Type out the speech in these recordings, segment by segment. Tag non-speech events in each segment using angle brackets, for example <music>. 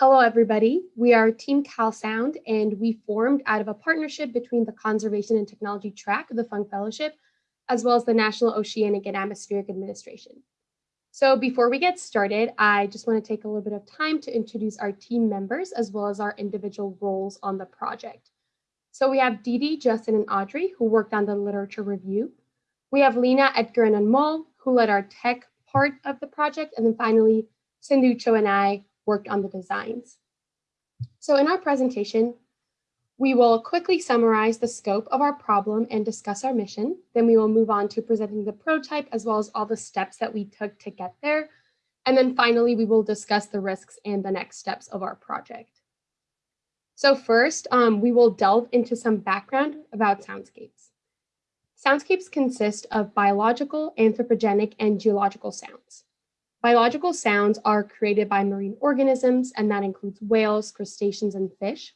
Hello, everybody. We are Team CalSound, and we formed out of a partnership between the Conservation and Technology track of the Fung Fellowship, as well as the National Oceanic and Atmospheric Administration. So before we get started, I just want to take a little bit of time to introduce our team members, as well as our individual roles on the project. So we have Dee, Justin, and Audrey, who worked on the literature review. We have Lena, Edgar, and Anmol, who led our tech part of the project. And then finally, Sinducho and I worked on the designs. So in our presentation, we will quickly summarize the scope of our problem and discuss our mission. Then we will move on to presenting the prototype as well as all the steps that we took to get there. And then finally, we will discuss the risks and the next steps of our project. So first, um, we will delve into some background about soundscapes. Soundscapes consist of biological, anthropogenic, and geological sounds. Biological sounds are created by marine organisms, and that includes whales, crustaceans, and fish.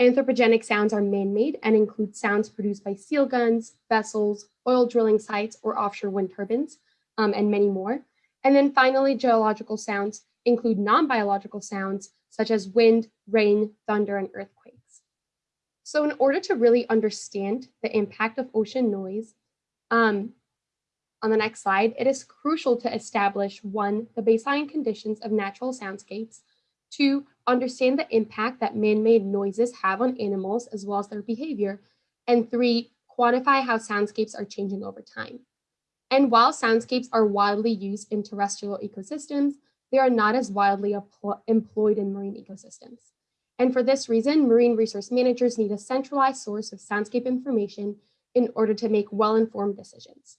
Anthropogenic sounds are man-made and include sounds produced by seal guns, vessels, oil drilling sites, or offshore wind turbines, um, and many more. And then finally, geological sounds include non-biological sounds such as wind, rain, thunder, and earthquakes. So in order to really understand the impact of ocean noise, um, on the next slide, it is crucial to establish one, the baseline conditions of natural soundscapes, two, understand the impact that man-made noises have on animals as well as their behavior, and three, quantify how soundscapes are changing over time. And while soundscapes are widely used in terrestrial ecosystems, they are not as widely employed in marine ecosystems. And for this reason, marine resource managers need a centralized source of soundscape information in order to make well-informed decisions.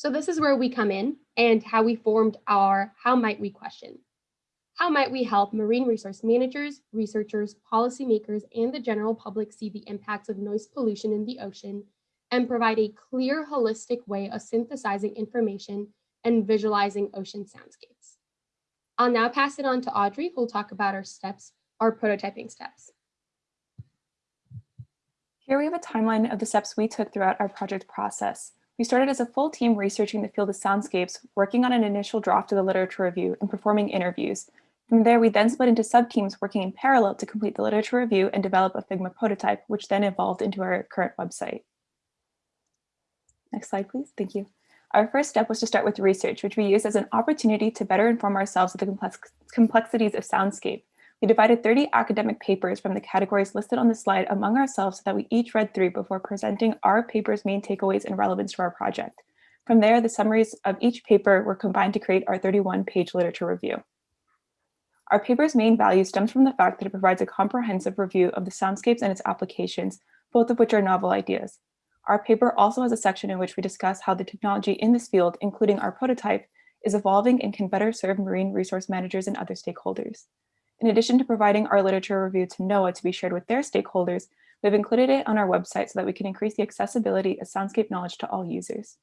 So this is where we come in and how we formed our how might we question. How might we help marine resource managers, researchers, policymakers, and the general public see the impacts of noise pollution in the ocean and provide a clear, holistic way of synthesizing information and visualizing ocean soundscapes. I'll now pass it on to Audrey, who will talk about our steps, our prototyping steps. Here we have a timeline of the steps we took throughout our project process. We started as a full team researching the field of soundscapes, working on an initial draft of the literature review and performing interviews. From there, we then split into sub-teams working in parallel to complete the literature review and develop a Figma prototype, which then evolved into our current website. Next slide, please. Thank you. Our first step was to start with research, which we used as an opportunity to better inform ourselves of the complex complexities of soundscape. We divided 30 academic papers from the categories listed on the slide among ourselves so that we each read through before presenting our paper's main takeaways and relevance to our project. From there, the summaries of each paper were combined to create our 31-page literature review. Our paper's main value stems from the fact that it provides a comprehensive review of the soundscapes and its applications, both of which are novel ideas. Our paper also has a section in which we discuss how the technology in this field, including our prototype, is evolving and can better serve marine resource managers and other stakeholders. In addition to providing our literature review to NOAA to be shared with their stakeholders, we've included it on our website so that we can increase the accessibility of soundscape knowledge to all users.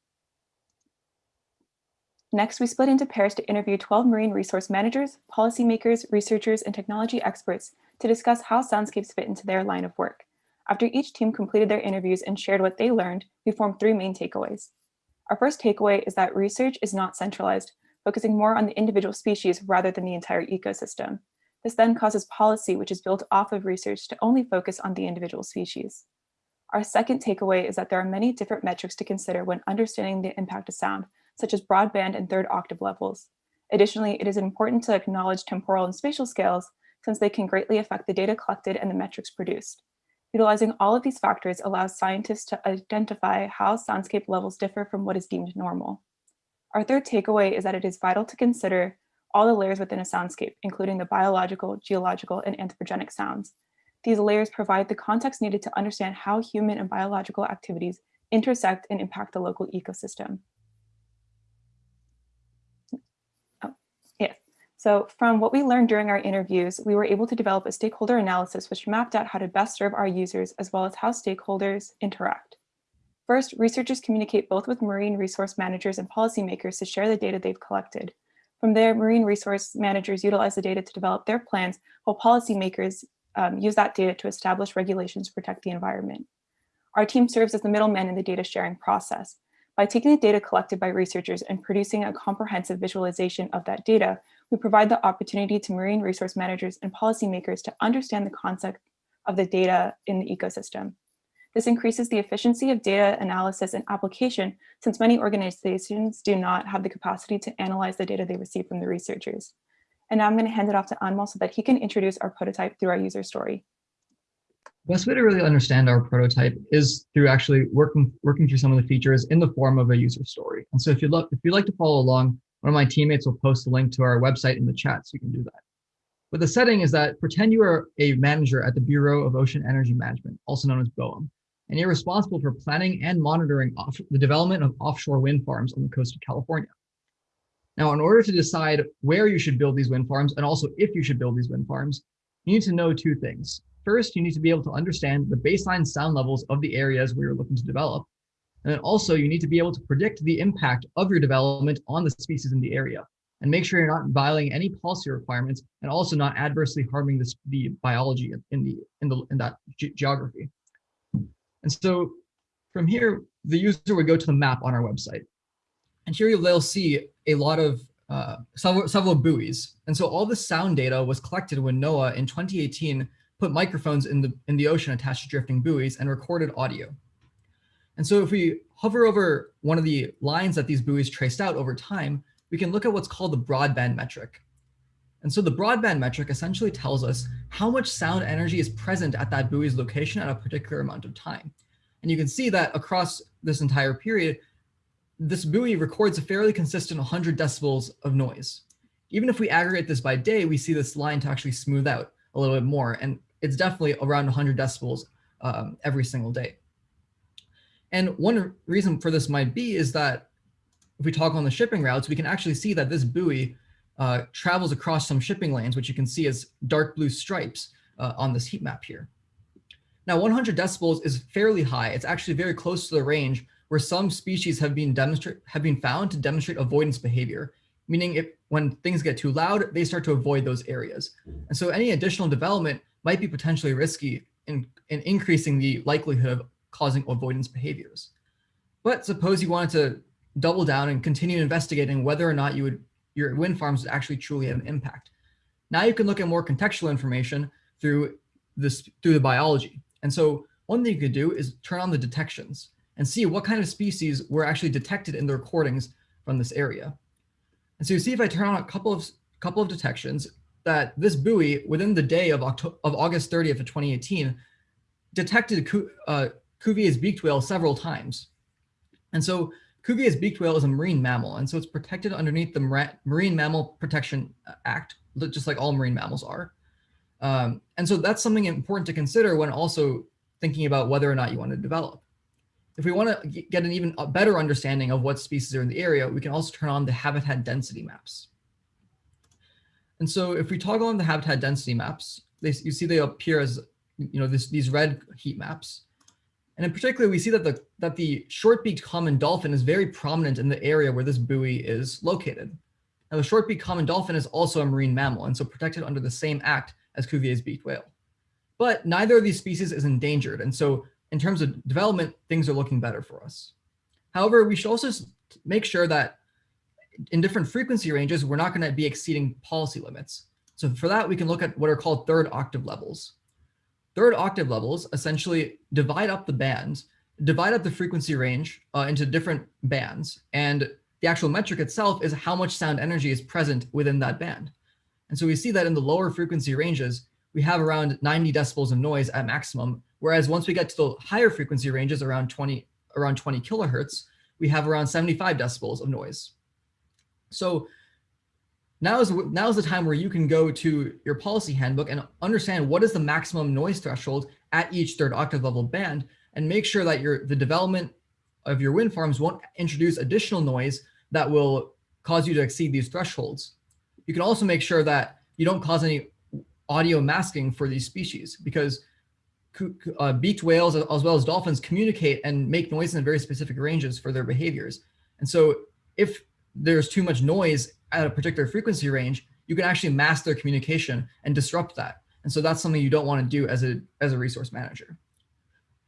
Next, we split into pairs to interview 12 marine resource managers, policymakers, researchers, and technology experts to discuss how soundscapes fit into their line of work. After each team completed their interviews and shared what they learned, we formed three main takeaways. Our first takeaway is that research is not centralized, focusing more on the individual species rather than the entire ecosystem. This then causes policy, which is built off of research to only focus on the individual species. Our second takeaway is that there are many different metrics to consider when understanding the impact of sound, such as broadband and third octave levels. Additionally, it is important to acknowledge temporal and spatial scales since they can greatly affect the data collected and the metrics produced. Utilizing all of these factors allows scientists to identify how soundscape levels differ from what is deemed normal. Our third takeaway is that it is vital to consider all the layers within a soundscape, including the biological, geological, and anthropogenic sounds. These layers provide the context needed to understand how human and biological activities intersect and impact the local ecosystem. Oh, yes. So from what we learned during our interviews, we were able to develop a stakeholder analysis which mapped out how to best serve our users as well as how stakeholders interact. First, researchers communicate both with marine resource managers and policymakers to share the data they've collected. From there, marine resource managers utilize the data to develop their plans, while policymakers um, use that data to establish regulations to protect the environment. Our team serves as the middleman in the data sharing process. By taking the data collected by researchers and producing a comprehensive visualization of that data, we provide the opportunity to marine resource managers and policymakers to understand the concept of the data in the ecosystem. This increases the efficiency of data analysis and application since many organizations do not have the capacity to analyze the data they receive from the researchers. And now I'm going to hand it off to Anmol so that he can introduce our prototype through our user story. Best way to really understand our prototype is through actually working working through some of the features in the form of a user story. And so if you look, if you'd like to follow along, one of my teammates will post a link to our website in the chat so you can do that. But the setting is that pretend you are a manager at the Bureau of Ocean Energy Management, also known as BOEM, and you're responsible for planning and monitoring off the development of offshore wind farms on the coast of California. Now, in order to decide where you should build these wind farms and also if you should build these wind farms, you need to know two things. First, you need to be able to understand the baseline sound levels of the areas where you're looking to develop. And then also you need to be able to predict the impact of your development on the species in the area and make sure you're not violating any policy requirements and also not adversely harming the biology in the in the in that ge geography. And so from here, the user would go to the map on our website. And here they'll see a lot of uh, several, several buoys. And so all the sound data was collected when NOAA in 2018 put microphones in the, in the ocean attached to drifting buoys and recorded audio. And so if we hover over one of the lines that these buoys traced out over time, we can look at what's called the broadband metric. And so the broadband metric essentially tells us how much sound energy is present at that buoy's location at a particular amount of time. And you can see that across this entire period, this buoy records a fairly consistent 100 decibels of noise. Even if we aggregate this by day, we see this line to actually smooth out a little bit more. And it's definitely around 100 decibels um, every single day. And one reason for this might be is that if we talk on the shipping routes, we can actually see that this buoy uh, travels across some shipping lanes, which you can see as dark blue stripes uh, on this heat map here. Now 100 decibels is fairly high. It's actually very close to the range where some species have been demonstrate have been found to demonstrate avoidance behavior, meaning if when things get too loud, they start to avoid those areas. And so any additional development might be potentially risky in, in increasing the likelihood of causing avoidance behaviors. But suppose you wanted to double down and continue investigating whether or not you would your wind farms actually truly have an impact. Now you can look at more contextual information through this through the biology. And so one thing you could do is turn on the detections and see what kind of species were actually detected in the recordings from this area. And so you see if I turn on a couple of couple of detections that this buoy within the day of October of August 30th of 2018 detected uh, Cuvier's beaked whale several times. And so Cuvier's beaked whale is a marine mammal, and so it's protected underneath the Marine Mammal Protection Act, just like all marine mammals are. Um, and so that's something important to consider when also thinking about whether or not you want to develop. If we want to get an even better understanding of what species are in the area, we can also turn on the habitat density maps. And so if we toggle on the habitat density maps, they, you see they appear as you know this, these red heat maps. And in particular, we see that the, that the short-beaked common dolphin is very prominent in the area where this buoy is located. Now, the short-beaked common dolphin is also a marine mammal, and so protected under the same act as Cuvier's beaked whale. But neither of these species is endangered, and so in terms of development, things are looking better for us. However, we should also make sure that in different frequency ranges, we're not going to be exceeding policy limits. So for that, we can look at what are called third octave levels. Third octave levels essentially divide up the bands, divide up the frequency range uh, into different bands. And the actual metric itself is how much sound energy is present within that band. And so we see that in the lower frequency ranges, we have around 90 decibels of noise at maximum. Whereas once we get to the higher frequency ranges around 20, around 20 kilohertz, we have around 75 decibels of noise. So now is, now is the time where you can go to your policy handbook and understand what is the maximum noise threshold at each third octave level band and make sure that your the development of your wind farms won't introduce additional noise that will cause you to exceed these thresholds. You can also make sure that you don't cause any audio masking for these species because uh, beaked whales as well as dolphins communicate and make noise in very specific ranges for their behaviors. And so if there's too much noise at a particular frequency range, you can actually mask their communication and disrupt that. And so that's something you don't want to do as a, as a resource manager.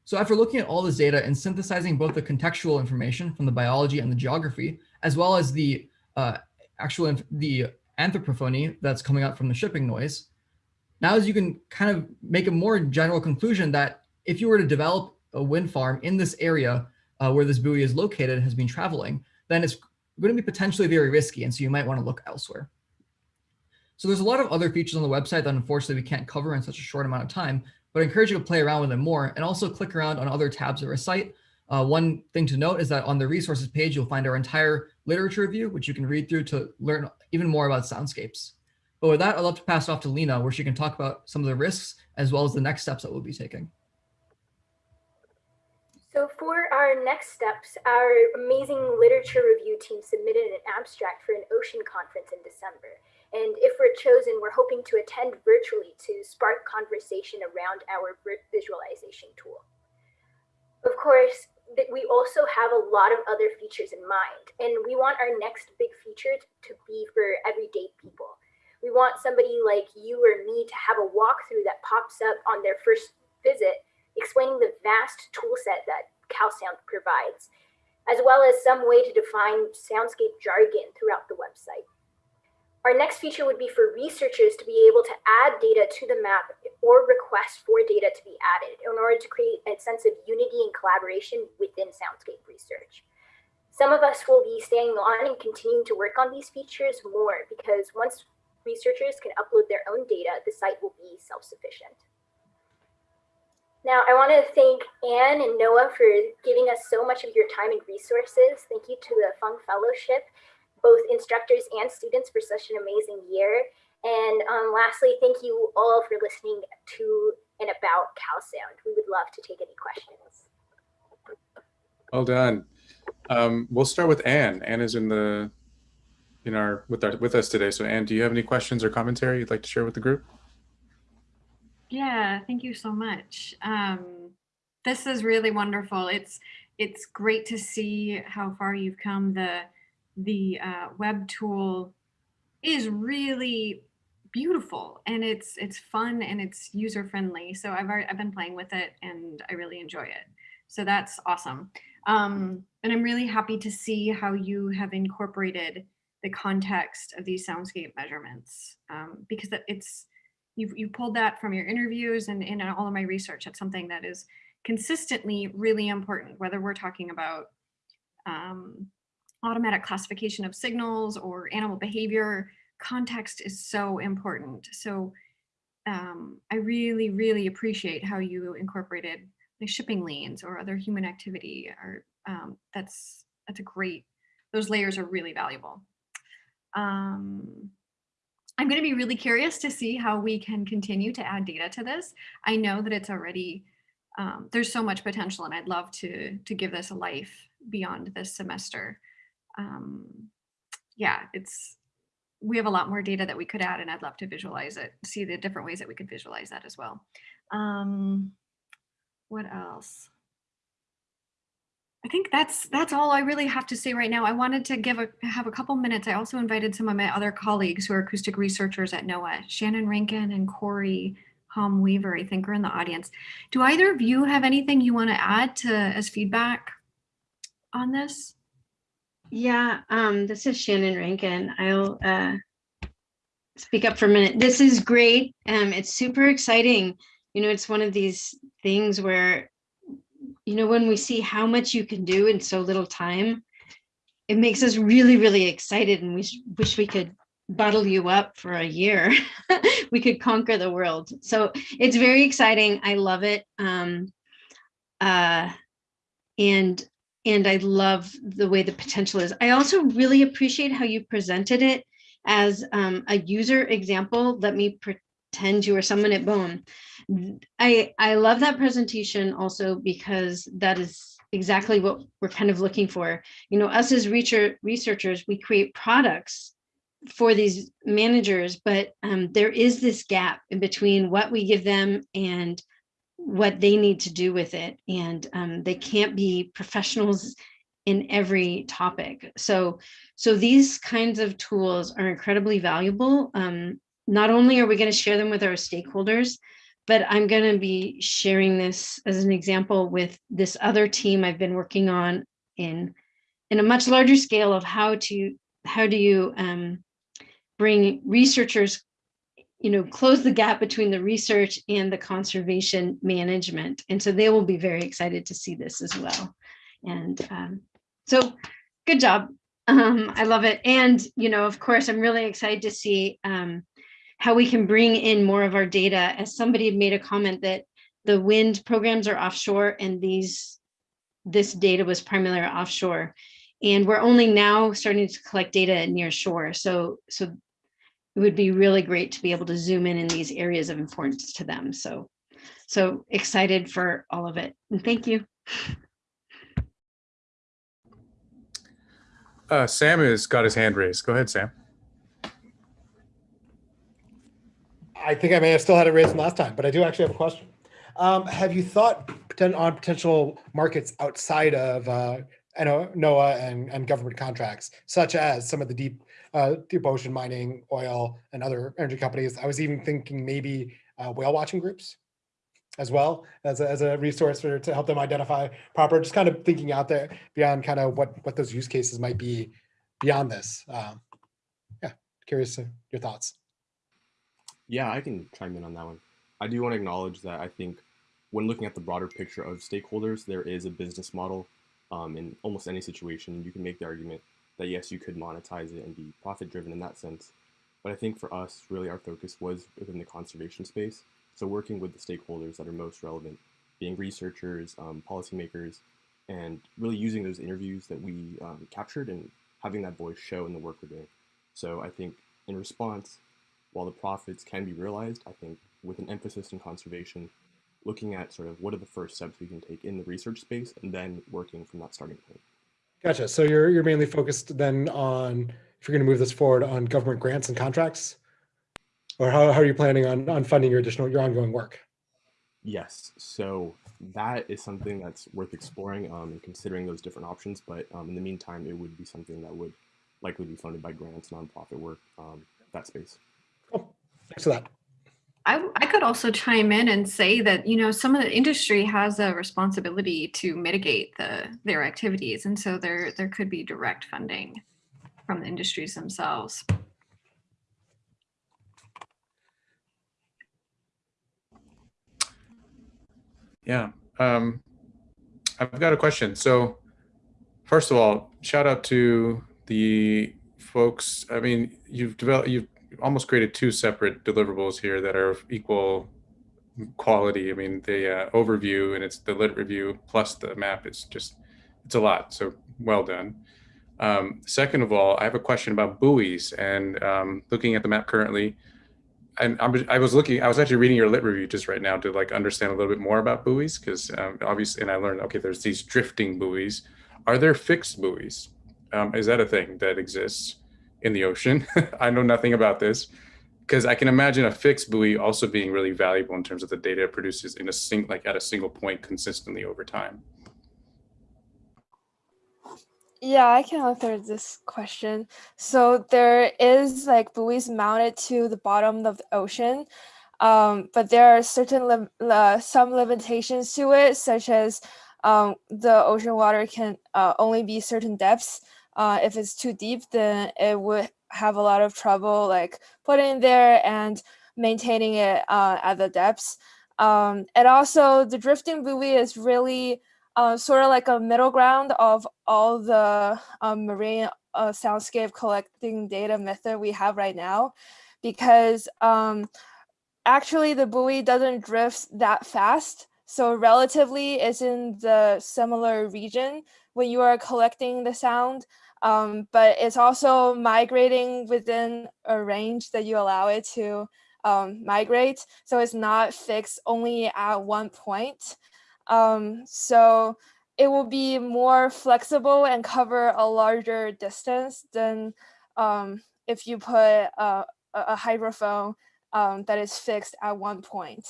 So after looking at all this data and synthesizing both the contextual information from the biology and the geography, as well as the uh, actual the anthropophony that's coming out from the shipping noise. Now as you can kind of make a more general conclusion that if you were to develop a wind farm in this area uh, where this buoy is located has been traveling, then it's going to be potentially very risky. And so you might want to look elsewhere. So there's a lot of other features on the website that unfortunately we can't cover in such a short amount of time, but I encourage you to play around with them more and also click around on other tabs of our site. Uh, one thing to note is that on the resources page, you'll find our entire literature review, which you can read through to learn even more about soundscapes. But with that, I'd love to pass off to Lena, where she can talk about some of the risks as well as the next steps that we'll be taking. So for our next steps, our amazing literature review team submitted an abstract for an ocean conference in December. And if we're chosen, we're hoping to attend virtually to spark conversation around our visualization tool. Of course, we also have a lot of other features in mind, and we want our next big feature to be for everyday people. We want somebody like you or me to have a walkthrough that pops up on their first visit explaining the vast tool set that CalSound provides, as well as some way to define soundscape jargon throughout the website. Our next feature would be for researchers to be able to add data to the map or request for data to be added in order to create a sense of unity and collaboration within Soundscape research. Some of us will be staying on and continuing to work on these features more because once researchers can upload their own data, the site will be self-sufficient. Now, I want to thank Anne and NOAA for giving us so much of your time and resources. Thank you to the Fung Fellowship, both instructors and students for such an amazing year. And um, lastly, thank you all for listening to and about CalSound. We would love to take any questions. Well done. Um, we'll start with Anne. Anne is in the in our with our with us today. So Anne, do you have any questions or commentary you'd like to share with the group? Yeah, thank you so much. Um, this is really wonderful. It's it's great to see how far you've come. The the uh, web tool is really beautiful and it's it's fun and it's user friendly. So I've already, I've been playing with it and I really enjoy it. So that's awesome. Um, and I'm really happy to see how you have incorporated the context of these soundscape measurements um, because it's you've, you pulled that from your interviews and in all of my research. It's something that is consistently really important, whether we're talking about um, automatic classification of signals or animal behavior, context is so important. So um, I really, really appreciate how you incorporated like shipping lanes or other human activity or um, that's, that's a great, those layers are really valuable. Um, I'm going to be really curious to see how we can continue to add data to this. I know that it's already, um, there's so much potential and I'd love to, to give this a life beyond this semester. Um, yeah, it's, we have a lot more data that we could add and I'd love to visualize it, see the different ways that we could visualize that as well. Um, what else? I think that's that's all I really have to say right now. I wanted to give a have a couple minutes. I also invited some of my other colleagues who are acoustic researchers at NOAA, Shannon Rankin and Corey Hom Weaver, I think are in the audience. Do either of you have anything you want to add to as feedback on this? Yeah, um, this is Shannon Rankin. I'll uh, speak up for a minute. This is great. Um, it's super exciting. You know, it's one of these things where you know, when we see how much you can do in so little time, it makes us really, really excited and we wish we could bottle you up for a year. <laughs> we could conquer the world. So it's very exciting. I love it. Um, uh, and and I love the way the potential is. I also really appreciate how you presented it as um, a user example. Let me pretend you are someone at BOEM. I, I love that presentation also because that is exactly what we're kind of looking for. You know, us as researchers, we create products for these managers, but um, there is this gap in between what we give them and what they need to do with it. And um, they can't be professionals in every topic. So, so these kinds of tools are incredibly valuable. Um, not only are we going to share them with our stakeholders, but I'm going to be sharing this as an example with this other team I've been working on in in a much larger scale of how to how do you um, bring researchers, you know, close the gap between the research and the conservation management. And so they will be very excited to see this as well. And um, so good job. Um, I love it. And, you know, of course, I'm really excited to see um, how we can bring in more of our data. As somebody made a comment that the wind programs are offshore and these this data was primarily offshore. And we're only now starting to collect data near shore. So, so it would be really great to be able to zoom in in these areas of importance to them. So, so excited for all of it. And thank you. Uh, Sam has got his hand raised. Go ahead, Sam. I think I may have still had it raised last time, but I do actually have a question. Um, have you thought on potential markets outside of uh, NOAA and, and government contracts, such as some of the deep uh, deep ocean mining, oil, and other energy companies? I was even thinking maybe uh, whale watching groups as well as a, as a resource for, to help them identify proper. Just kind of thinking out there beyond kind of what what those use cases might be beyond this. Um, yeah, curious your thoughts. Yeah, I can chime in on that one. I do want to acknowledge that I think when looking at the broader picture of stakeholders, there is a business model um, in almost any situation. You can make the argument that yes, you could monetize it and be profit driven in that sense. But I think for us, really our focus was within the conservation space. So working with the stakeholders that are most relevant, being researchers, um, policymakers, and really using those interviews that we um, captured and having that voice show in the work we're doing. So I think in response, while the profits can be realized, I think with an emphasis in conservation, looking at sort of what are the first steps we can take in the research space and then working from that starting point. Gotcha. So you're you're mainly focused then on if you're going to move this forward on government grants and contracts, or how, how are you planning on on funding your additional your ongoing work? Yes. So that is something that's worth exploring um, and considering those different options. But um, in the meantime, it would be something that would likely be funded by grants, nonprofit work, um, that space. Cool. Thanks for that. I, I could also chime in and say that you know some of the industry has a responsibility to mitigate the their activities, and so there there could be direct funding from the industries themselves. Yeah. Um, I've got a question. So first of all, shout out to the folks. I mean, you've developed, you've almost created two separate deliverables here that are of equal quality. I mean, the uh, overview and it's the lit review plus the map is just, it's a lot. So well done. Um, second of all, I have a question about buoys and um, looking at the map currently, and I'm, I was looking, I was actually reading your lit review just right now to like understand a little bit more about buoys because um, obviously, and I learned, okay, there's these drifting buoys. Are there fixed buoys? Um, is that a thing that exists in the ocean? <laughs> I know nothing about this because I can imagine a fixed buoy also being really valuable in terms of the data it produces in a sing like at a single point consistently over time. Yeah, I can answer this question. So there is like buoys mounted to the bottom of the ocean, um, but there are certain uh, some limitations to it, such as um, the ocean water can uh, only be certain depths. Uh, if it's too deep, then it would have a lot of trouble like putting there and maintaining it uh, at the depths. Um, and also the drifting buoy is really uh, sort of like a middle ground of all the um, marine uh, soundscape collecting data method we have right now, because um, actually the buoy doesn't drift that fast. So relatively it's in the similar region when you are collecting the sound, um, but it's also migrating within a range that you allow it to um, migrate. So it's not fixed only at one point. Um, so it will be more flexible and cover a larger distance than um, if you put a, a hydrophone um, that is fixed at one point.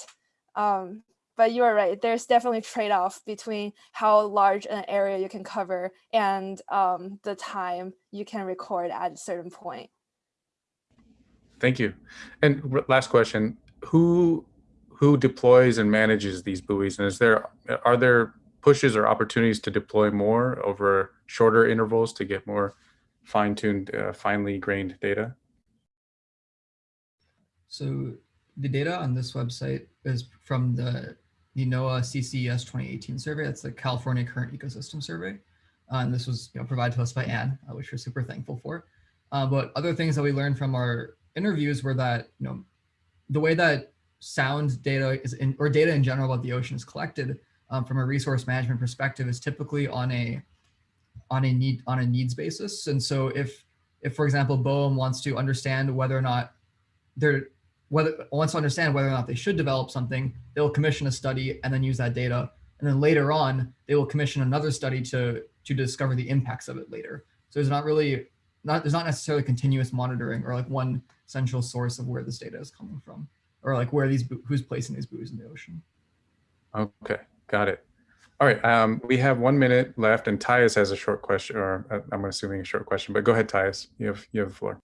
But you are right, there's definitely trade-off between how large an area you can cover and um, the time you can record at a certain point. Thank you. And last question, who who deploys and manages these buoys? And is there are there pushes or opportunities to deploy more over shorter intervals to get more fine-tuned, uh, finely grained data? So the data on this website is from the, the NOAA CCES 2018 survey. That's the California Current Ecosystem Survey. Uh, and this was you know, provided to us by Anne, uh, which we're super thankful for. Uh, but other things that we learned from our interviews were that, you know, the way that sound data is in, or data in general about the ocean is collected um, from a resource management perspective is typically on a on a need on a needs basis. And so if if for example BOEM wants to understand whether or not they're whether to understand whether or not they should develop something, they'll commission a study and then use that data. And then later on, they will commission another study to to discover the impacts of it later. So there's not really not there's not necessarily continuous monitoring or like one central source of where this data is coming from or like where these who's placing these buoys in the ocean. Okay, got it. All right, um, we have one minute left and Tyus has a short question, or uh, I'm assuming a short question, but go ahead, Tyus. You have, you have the floor.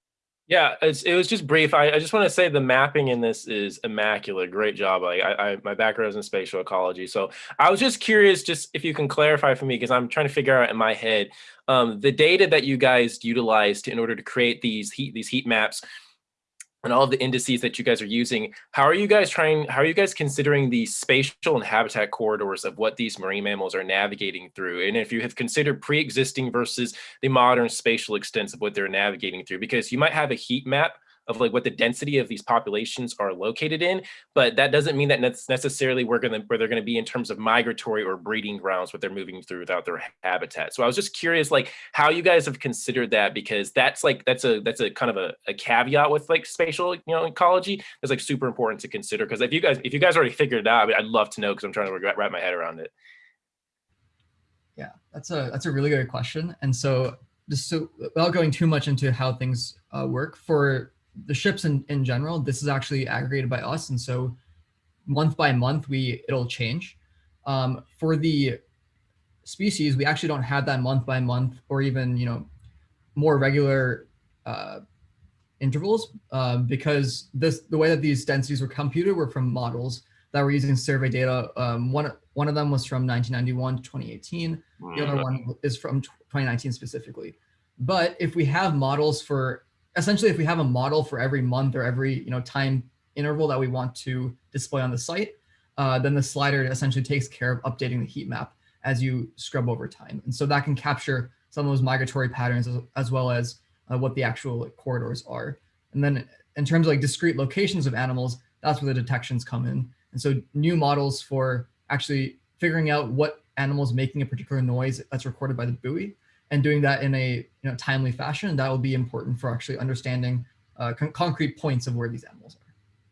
Yeah, it was just brief. I, I just want to say the mapping in this is immaculate. Great job. I, I, my background is in spatial ecology, so I was just curious, just if you can clarify for me, because I'm trying to figure out in my head um, the data that you guys utilized in order to create these heat these heat maps and all the indices that you guys are using. How are you guys trying? How are you guys considering the spatial and habitat corridors of what these marine mammals are navigating through? And if you have considered pre-existing versus the modern spatial extents of what they're navigating through, because you might have a heat map of like what the density of these populations are located in, but that doesn't mean that that's necessarily we're gonna where they're gonna be in terms of migratory or breeding grounds what they're moving through without their habitat. So I was just curious like how you guys have considered that because that's like that's a that's a kind of a, a caveat with like spatial you know ecology that's like super important to consider because if you guys if you guys already figured it out, I'd love to know because I'm trying to wrap wrap my head around it. Yeah, that's a that's a really good question. And so just so without going too much into how things uh, work for the ships in, in general, this is actually aggregated by us. And so month by month, we it'll change. Um, for the species, we actually don't have that month by month or even, you know, more regular uh, intervals uh, because this the way that these densities were computed were from models that were using survey data. Um, one, one of them was from 1991 to 2018. The other one is from 2019 specifically. But if we have models for essentially if we have a model for every month or every you know time interval that we want to display on the site, uh, then the slider essentially takes care of updating the heat map as you scrub over time. And so that can capture some of those migratory patterns as, as well as uh, what the actual like, corridors are. And then in terms of like discrete locations of animals, that's where the detections come in. And so new models for actually figuring out what animals making a particular noise that's recorded by the buoy and doing that in a you know timely fashion. That will be important for actually understanding uh, con concrete points of where these animals are.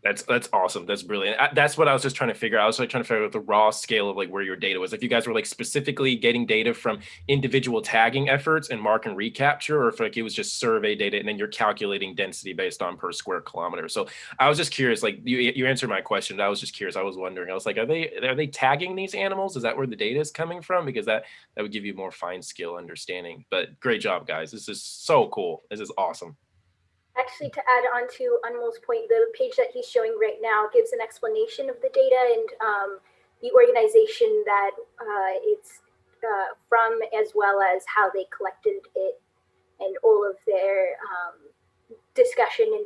That's that's awesome. That's brilliant. I, that's what I was just trying to figure out. I was like trying to figure out the raw scale of like where your data was. If you guys were like specifically getting data from individual tagging efforts and mark and recapture, or if like it was just survey data and then you're calculating density based on per square kilometer. So I was just curious. Like you you answered my question. I was just curious. I was wondering. I was like, are they are they tagging these animals? Is that where the data is coming from? Because that that would give you more fine skill understanding. But great job, guys. This is so cool. This is awesome. Actually, to add on to Anmol's point, the page that he's showing right now gives an explanation of the data and um, the organization that uh, it's uh, from, as well as how they collected it and all of their um, discussion and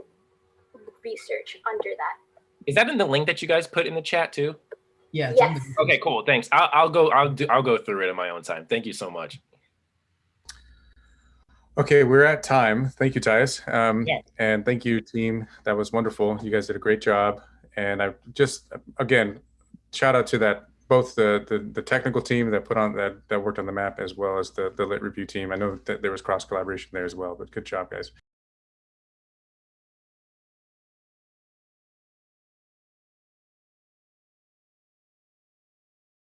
research under that. Is that in the link that you guys put in the chat too? Yeah. Yes. Okay, cool. Thanks. I'll, I'll go. I'll do. I'll go through it in my own time. Thank you so much. Okay, we're at time. Thank you, Tyus. Um, Yeah. And thank you, team. That was wonderful. You guys did a great job. And I just, again, shout out to that, both the, the, the technical team that put on, that, that worked on the map as well as the, the lit review team. I know that there was cross collaboration there as well, but good job, guys.